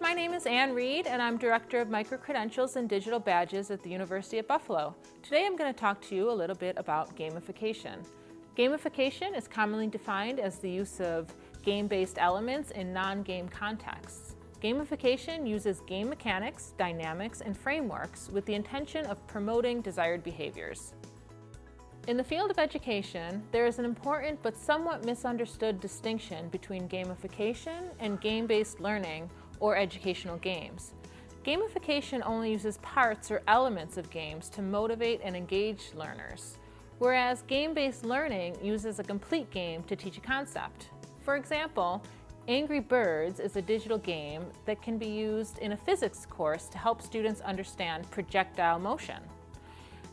My name is Ann Reed and I'm Director of Microcredentials and Digital Badges at the University of Buffalo. Today I'm going to talk to you a little bit about gamification. Gamification is commonly defined as the use of game-based elements in non-game contexts. Gamification uses game mechanics, dynamics, and frameworks with the intention of promoting desired behaviors. In the field of education, there is an important but somewhat misunderstood distinction between gamification and game-based learning or educational games. Gamification only uses parts or elements of games to motivate and engage learners, whereas game-based learning uses a complete game to teach a concept. For example, Angry Birds is a digital game that can be used in a physics course to help students understand projectile motion.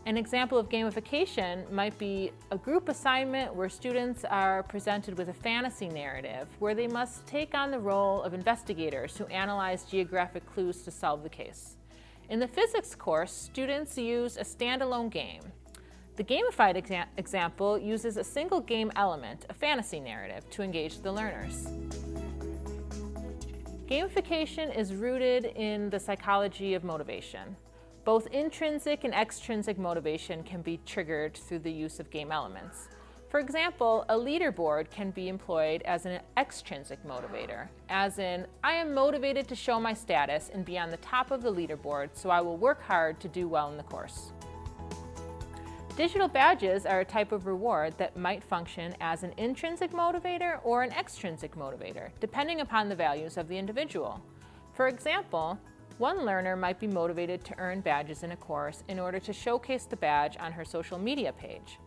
An example of gamification might be a group assignment where students are presented with a fantasy narrative where they must take on the role of investigators who analyze geographic clues to solve the case. In the physics course, students use a standalone game. The gamified exa example uses a single game element, a fantasy narrative, to engage the learners. Gamification is rooted in the psychology of motivation. Both intrinsic and extrinsic motivation can be triggered through the use of game elements. For example, a leaderboard can be employed as an extrinsic motivator, as in, I am motivated to show my status and be on the top of the leaderboard, so I will work hard to do well in the course. Digital badges are a type of reward that might function as an intrinsic motivator or an extrinsic motivator, depending upon the values of the individual. For example, one learner might be motivated to earn badges in a course in order to showcase the badge on her social media page,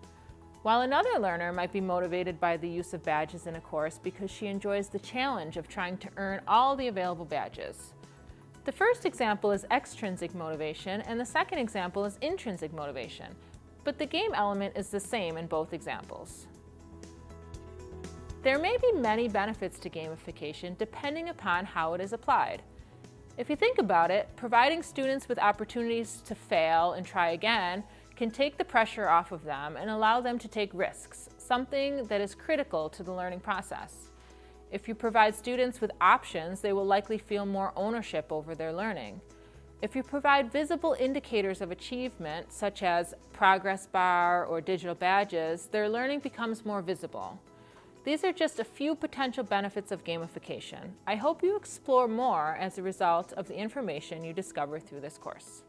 while another learner might be motivated by the use of badges in a course because she enjoys the challenge of trying to earn all the available badges. The first example is extrinsic motivation and the second example is intrinsic motivation, but the game element is the same in both examples. There may be many benefits to gamification depending upon how it is applied. If you think about it, providing students with opportunities to fail and try again can take the pressure off of them and allow them to take risks, something that is critical to the learning process. If you provide students with options, they will likely feel more ownership over their learning. If you provide visible indicators of achievement, such as progress bar or digital badges, their learning becomes more visible. These are just a few potential benefits of gamification. I hope you explore more as a result of the information you discover through this course.